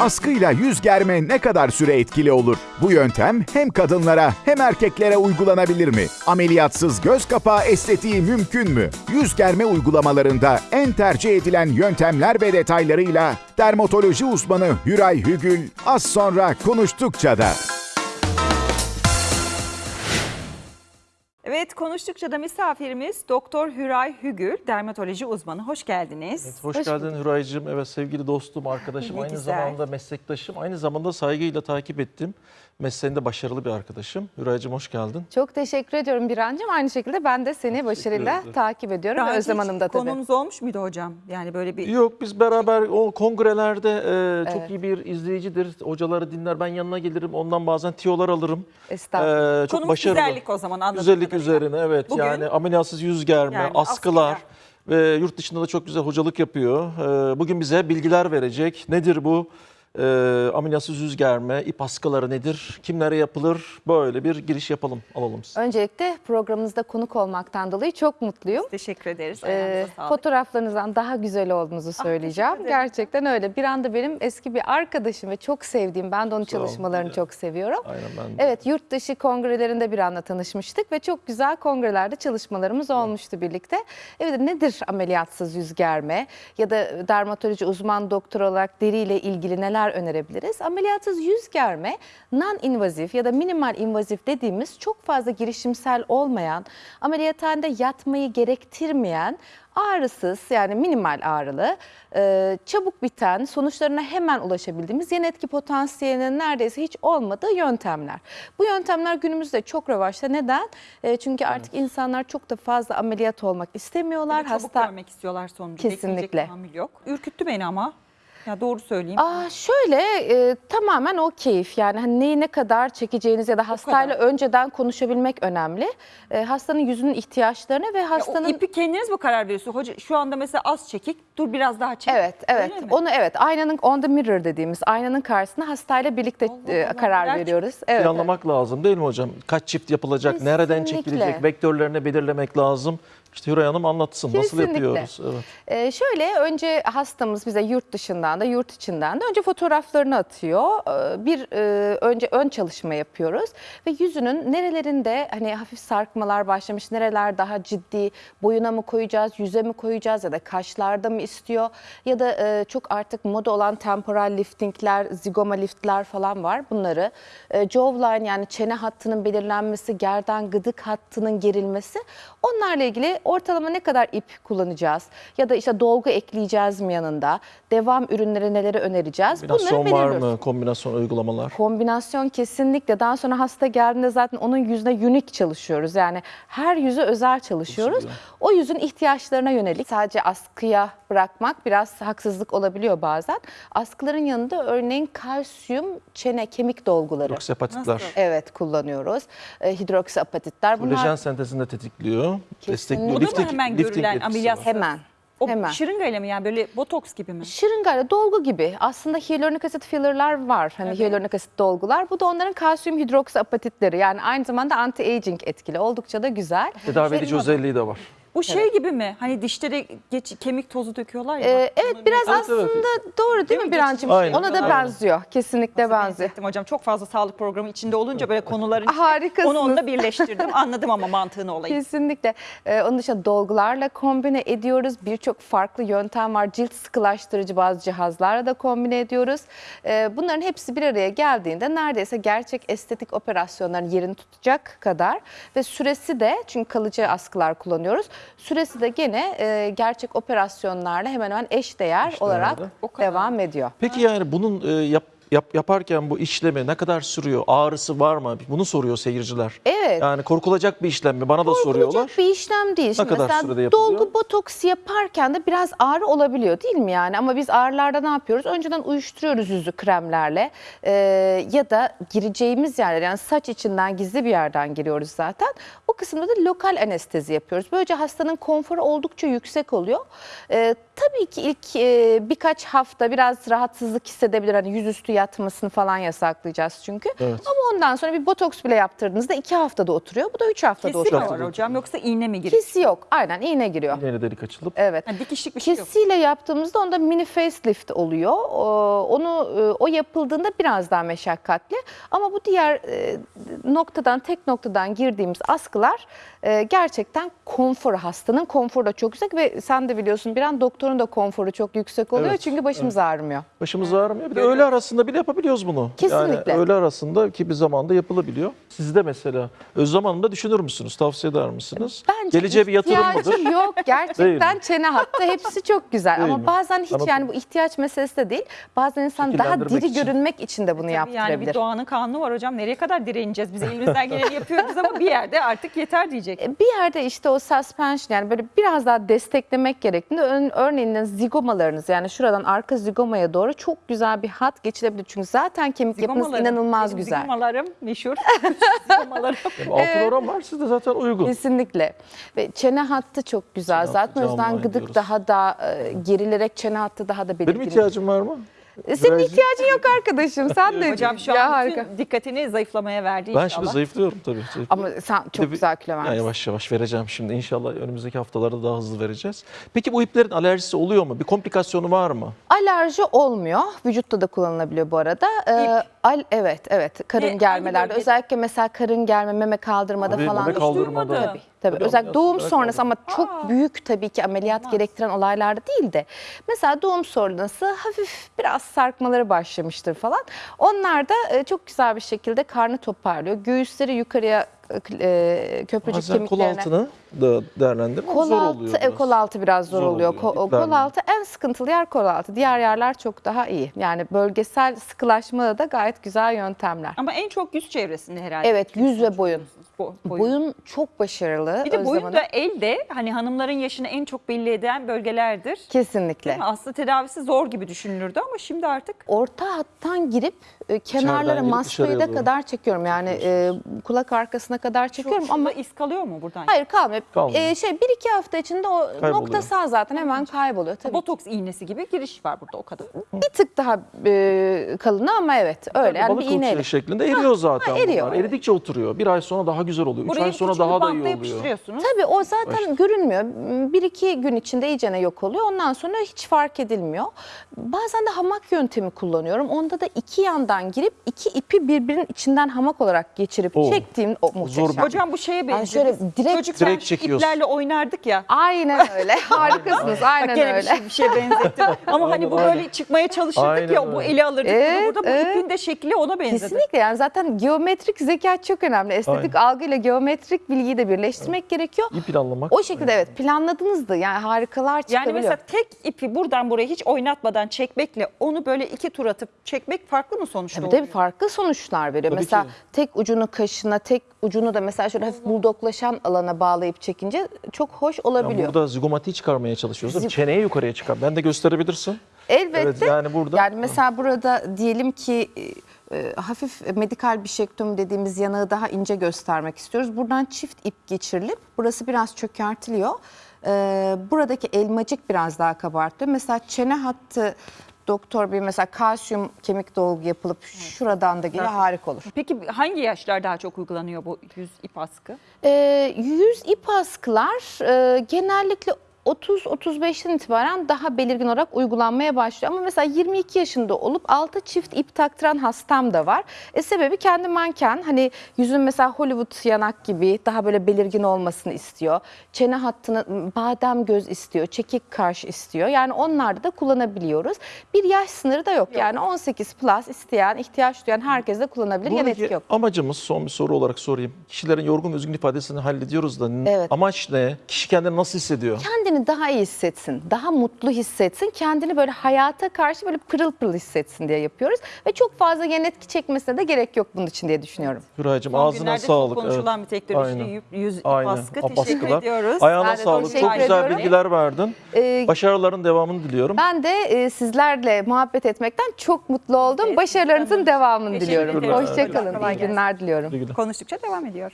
Askıyla yüz germe ne kadar süre etkili olur? Bu yöntem hem kadınlara hem erkeklere uygulanabilir mi? Ameliyatsız göz kapağı estetiği mümkün mü? Yüz germe uygulamalarında en tercih edilen yöntemler ve detaylarıyla dermatoloji uzmanı Hüray Hügül az sonra konuştukça da. Evet konuştukça da misafirimiz Doktor Hüray Hügür, dermatoloji uzmanı. Hoş geldiniz. Hoş, Hoş geldin Hüraycığım. Evet sevgili dostum, arkadaşım, Ne aynı güzel. zamanda meslektaşım, aynı zamanda saygıyla takip ettim. Mesleğinde başarılı bir arkadaşım. Hüraycığım hoş geldin. Çok teşekkür ediyorum Birancığım. Aynı şekilde ben de seni başarıyla takip ediyorum. Daha Özlem Hanım da tabii. Konumuz olmuş muydu hocam? Yani böyle bir... Yok biz beraber o kongrelerde e, çok Evet. iyi bir izleyicidir. Hocaları dinler. Ben yanına gelirim. Ondan bazen tiyolar alırım. Estağfurullah. E, çok Konumuz başarılı. güzellik o zaman anladığım Güzellik kadarıyla. üzerine evet. Bugün- yani ameliyatsız yüz germe, Yani askılar. askılar. Ve yurt dışında da çok güzel hocalık yapıyor. E, bugün bize bilgiler verecek. Nedir bu? E, ameliyatsız yüz germe, ip askıları nedir? Kimlere yapılır? Böyle bir giriş yapalım, alalım size. Öncelikle programımızda konuk olmaktan dolayı çok mutluyum. Teşekkür ederiz. Ee, fotoğraflarınızdan daha güzel olduğunuzu söyleyeceğim. Ah, teşekkür ederim. Gerçekten öyle. Bir anda benim eski bir arkadaşım ve çok sevdiğim, ben de onun Sağ olun. çalışmalarını çok seviyorum. Aynen ben de. Evet, yurt dışı kongrelerinde bir anda tanışmıştık ve çok güzel kongrelerde çalışmalarımız olmuştu birlikte. Evet, nedir ameliyatsız yüz germe ya da dermatoloji uzman doktor olarak deriyle ilgili neler önerebiliriz? Ameliyatsız yüz germe non-invazif ya da minimal invazif dediğimiz çok fazla girişimsel olmayan, ameliyathanede yatmayı gerektirmeyen ağrısız yani minimal ağrılı, e, çabuk biten, sonuçlarına hemen ulaşabildiğimiz yan etki potansiyelinin neredeyse hiç olmadığı yöntemler. Bu yöntemler günümüzde çok revaçta. Neden? E, çünkü artık insanlar çok da fazla ameliyat olmak istemiyorlar. De çabuk Hasta görmek istiyorlar sonucu. Kesinlikle. Bekleyecek yok. Ürküttü beni ama. Ya doğru söyleyeyim. Aa, şöyle e, tamamen o keyif yani hani neyi ne kadar çekeceğiniz ya da hastayla önceden konuşabilmek önemli. E, hastanın yüzünün ihtiyaçlarına ve Ya o hastanın ipi kendiniz mi karar veriyorsunuz? Hoca şu anda mesela az çekik, dur biraz daha çek. Evet, evet. Öyle mi? Onu evet, aynanın on the mirror dediğimiz aynanın karşısında hastayla birlikte Allah e, Allah, karar neler veriyoruz. Evet. Planlamak lazım değil mi hocam? Kaç çift yapılacak, nereden Kesinlikle. çekilecek, vektörlerini belirlemek lazım. İşte Hüray Hanım anlatsın nasıl Kesinlikle. yapıyoruz. Evet. Ee, şöyle önce hastamız bize yurt dışından da yurt içinden de önce fotoğraflarını atıyor. Ee, bir e, önce ön çalışma yapıyoruz ve yüzünün nerelerinde hani hafif sarkmalar başlamış, nereler daha ciddi, boyuna mı koyacağız, yüze mi koyacağız ya da kaşlarda mı istiyor ya da e, çok artık moda olan temporal liftingler, zigoma liftler falan var. Bunları e, jawline yani çene hattının belirlenmesi, gerdan gıdık hattının gerilmesi onlarla ilgili ortalama ne kadar ip kullanacağız ya da işte dolgu ekleyeceğiz mi yanında, devam ürünleri neleri önereceğiz Kombinasyon var belirliyoruz. mı? Kombinasyon uygulamalar. Kombinasyon kesinlikle. Daha sonra hasta geldiğinde zaten onun yüzüne unik çalışıyoruz. Yani her yüze özel çalışıyoruz. O yüzün ihtiyaçlarına yönelik sadece askıya bırakmak biraz haksızlık olabiliyor bazen. Askıların yanında örneğin kalsiyum çene kemik dolguları. Oksapatitler. Nasıl? Evet kullanıyoruz. E, hidroksiapatitler bunlar Kolajen sentezini de tetikliyor. Destekliyor. O da mı Lifting- hemen lifting görülen etkisi ameliyat? var. hemen. O hemen. şırıngayla mı yani böyle botoks gibi mi? Şırıngayla dolgu gibi aslında hyaluronik asit fillerler var. Hani hyaluronik asit dolgular. Bu da onların kalsiyum hidroksiapatitleri. Yani aynı zamanda anti-aging etkili. Oldukça da güzel. Tedavi edici özelliği de var. Bu şey gibi mi? Hani dişlere geç, kemik tozu döküyorlar ya. Ee, evet biraz Evet, aslında evet. doğru değil, mi mi? Birancığım? Aynen. Ona da Aynen. benziyor. Kesinlikle benziyor. benzettim hocam. Çok fazla sağlık programı içinde olunca böyle konuların Harikasınız. onu onunla birleştirdim. Anladım ama mantığını olayı. Kesinlikle. Ee, onun dışında dolgularla kombine ediyoruz. Birçok farklı yöntem var. Cilt sıkılaştırıcı bazı cihazlarla da kombine ediyoruz. Ee, bunların hepsi bir araya geldiğinde neredeyse gerçek estetik operasyonların yerini tutacak kadar ve süresi de çünkü kalıcı askılar kullanıyoruz. Süresi de gene e, gerçek operasyonlarla hemen hemen eşdeğer Eşdeğerde. olarak devam ediyor. Peki yani bunun e, yap, yap, yaparken bu işlemi ne kadar sürüyor? Ağrısı var mı? Bunu soruyor seyirciler. Evet. Yani korkulacak bir işlem mi? Bana da soruyorlar. Korkulacak bir işlem değil. Şimdi kadar mesela sürede yapılıyor? dolgu botoks yaparken de biraz ağrı olabiliyor değil mi yani? Ama biz ağrılarda ne yapıyoruz? Önceden uyuşturuyoruz yüzü kremlerle Ee, ya da gireceğimiz yerler yani saç içinden gizli bir yerden giriyoruz zaten. O kısımda da lokal anestezi yapıyoruz. Böylece hastanın konforu oldukça yüksek oluyor. Ee, tabii ki ilk e, birkaç hafta biraz rahatsızlık hissedebilir. Hani yüzüstü yatmasını falan yasaklayacağız çünkü. Evet. Ama ondan sonra bir botoks bile yaptırdığınızda iki haftada oturuyor. Bu da üç haftada Kesi mi oturuyor. var hocam yoksa iğne mi giriyor? Kesi yok. Aynen iğne giriyor. Yeni delik açılıp. Evet. Ha, dikişlik bir şey yok. Kesiyle yaptığımızda onda mini facelift oluyor. O- Onu e, o yapıldığında biraz daha meşakkatli. Ama bu diğer e, noktadan tek noktadan girdiğimiz askılar e, gerçekten konfor hastanın konforu da çok yüksek ve sen de biliyorsun bir an doktorun da konforu çok yüksek oluyor Evet, çünkü başımız ağrımıyor. Başımız ağrımıyor. Bir de öğle arasında bile yapabiliyoruz bunu. Kesinlikle. Yani öğle arasında ki bir zamanda yapılabiliyor. Sizde mesela Özlem Hanım da düşünür müsünüz? Tavsiye eder misiniz? Bence Geleceğe bir yatırım mıdır? yok. Gerçekten çene hattı hepsi çok güzel. Değil Ama mi? bazen hiç Anladım. yani bu ihtiyaç meselesi de değil. Bazen insan daha diri için. görünmek için de bunu Tabii yaptırabilir. yani bir doğanın kanunu var hocam. Nereye kadar direneceğiz? Biz elimizden geleni yapıyoruz ama bir yerde artık yeter diyecek. E, Bir yerde işte o suspension yani böyle biraz daha desteklemek gerektiğinde ön- örneğin zigomalarınız yani şuradan arka zigomaya doğru çok güzel bir hat geçilebilir. Çünkü zaten kemik yapınız inanılmaz güzel. Zigomalarım meşhur. Yani altın oran var sizde zaten uygun. Kesinlikle. Ve çene hattı çok güzel. Çene Zaten o yüzden gıdık daha da e, gerilerek çene hattı daha da belirgin. Benim ihtiyacım var mı? E, Senin Virajı- ihtiyacın yok arkadaşım. Sen de Hocam şu ya an harika. dikkatini zayıflamaya verdi Ben inşallah. şimdi zayıflıyorum tabii. zayıflıyorum. Ama sen çok bir- güzel kilo Ya vermişsin. yavaş yavaş vereceğim şimdi. İnşallah önümüzdeki haftalarda daha hızlı vereceğiz. Peki bu iplerin alerjisi oluyor mu? Bir komplikasyonu var mı? Alerji olmuyor. Vücutta da kullanılabiliyor bu arada. Ee, al, evet, evet. Karın E, hangi germelerde. Özellikle mesela karın germe, meme kaldırmada Tabii, falan. meme da- kaldırmada. Tabii, Tabii Tabii, özellikle doğum ameliyat sonrası ama Aa. çok büyük tabii ki ameliyat gerektiren olaylarda değil de mesela doğum sonrası hafif biraz sarkmaları başlamıştır falan. Onlar da e, çok güzel bir şekilde karnı toparlıyor. Göğüsleri yukarıya e, köprücük Bazen kol kemiklerine. altını da değerlendirmek Kol zor altı, oluyor. e, biraz. kol altı biraz zor, Zor oluyor. oluyor, Ko- kol altı en sıkıntılı yer kol altı. Diğer yerler çok daha iyi. Yani bölgesel sıkılaşmada da gayet güzel yöntemler. Ama en çok yüz çevresinde herhalde. Evet yüz ve boyun. Bo- Boyun, çok başarılı. Bir de boyun da elde hani hanımların yaşını en çok belli eden bölgelerdir. Kesinlikle. Aslında tedavisi zor gibi düşünülürdü ama şimdi artık Orta hattan girip e, kenarlara girip maskeyi dışarıya doğru. kadar çekiyorum. Yani e, kulak arkasına kadar çekiyorum çok ama ama iz kalıyor mu buradan? hayır kalmıyor. Kalmıyor. E, şey bir iki hafta içinde o Kayboluyor. noktasal zaten hemen kayboluyor. Tabii Botoks iğnesi gibi giriş var burada o kadar. bir tık daha e, kalını ama evet öyle. Yani Balık bir iğneyle. uçuyor şeklinde eriyor zaten ha, eriyor, bunlar. Eridikçe oturuyor. Bir ay sonra daha güzel oluyor. Üç Buraya ay sonra küçük bir daha da bantla iyi oluyor. yapıştırıyorsunuz. Tabii o zaten görünmüyor. Bir iki gün içinde iyicene yok oluyor. Ondan sonra hiç fark edilmiyor. Bazen de hamak yöntemi kullanıyorum. Onda da iki yandan girip iki ipi birbirinin içinden hamak olarak geçirip Oo. çektiğim o muhteşem. Zor bir- Hocam bu şeye benziyor. şöyle Biz direkt- Çocukken Direkt çekiyorsun. iplerle oynardık ya. Aynen öyle. Harikasınız. Bak Aynen gene bir öyle. şey, bir şeye benzettim. Ama hani bu Aynen, böyle çıkmaya çalışırdık Aynen ya bu öyle. eli alırdık. Evet, burada bu evet. ipin de şekli ona benzedi. Kesinlikle yani zaten geometrik zeka çok önemli. Estetik algıyla geometrik bilgiyi de birleştirmek gerekiyor. İyi planlamak. O şekilde evet planladınız da yani harikalar Yani çıkabiliyor. mesela tek ipi buradan buraya hiç oynatmadan çekmekle onu böyle iki tur atıp çekmek farklı mı sonuçta Tabii oluyor? tabii farklı sonuçlar veriyor. Tabii mesela ki. tek ucunu kaşına, tek ucunu da mesela şöyle hafif buldoklaşan alana bağlayıp çekince çok hoş Yani olabiliyor. burada zigomatiği çıkarmaya çalışıyoruz. değil mi? Zig- Çeneyi yukarıya çıkar. Ben de gösterebilirsin. Elbette. Evet, yani burada- Yani mesela burada diyelim ki e, e, hafif medikal bişektomi dediğimiz yanağı daha ince göstermek istiyoruz. Buradan çift ip geçirilip burası biraz çökertiliyor. E, buradaki elmacık biraz daha kabartılıyor. Mesela çene hattı doktor bir mesela kalsiyum kemik dolgu yapılıp şuradan da geliyor harika olur. Peki hangi yaşlar daha çok uygulanıyor bu yüz ip askı? Ee, yüz ip askılar e, genellikle 30-35'ten itibaren daha belirgin olarak uygulanmaya başlıyor. Ama mesela 22 yaşında olup altı çift ip taktıran hastam da var. E, sebebi kendi manken hani yüzün mesela Hollywood yanak gibi daha böyle belirgin olmasını istiyor. Çene hattını badem göz istiyor, çekik kaş istiyor. Yani onlarda da kullanabiliyoruz. Bir yaş sınırı da yok. Yani 18 plus isteyen, ihtiyaç duyan herkes de kullanabilir. Yan etki Buradaki yok. amacımız son bir soru olarak sorayım. Kişilerin yorgun ve üzgün ifadesini hallediyoruz da Evet. amaç ne? Kişi kendini nasıl hissediyor? Kendini daha iyi hissetsin, daha mutlu hissetsin, kendini böyle hayata karşı böyle pırıl pırıl hissetsin diye yapıyoruz. Ve çok fazla yan etki çekmesine de gerek yok bunun için diye düşünüyorum. Hüraycığım Son ağzına sağlık. çok konuşulan bir teknoloji Aynen. yüz, Aynen. askı. Ap Teşekkür askılar. ediyoruz. Ayağına Ben sağlık. Çok güzel ediyorum. bilgiler verdin. Ee, Başarıların devamını diliyorum. ben de e, sizlerle muhabbet etmekten çok mutlu oldum. Evet, Başarılarınızın devamını diliyorum. Hoşçakalın. İyi günler diliyorum. Konuştukça devam ediyor.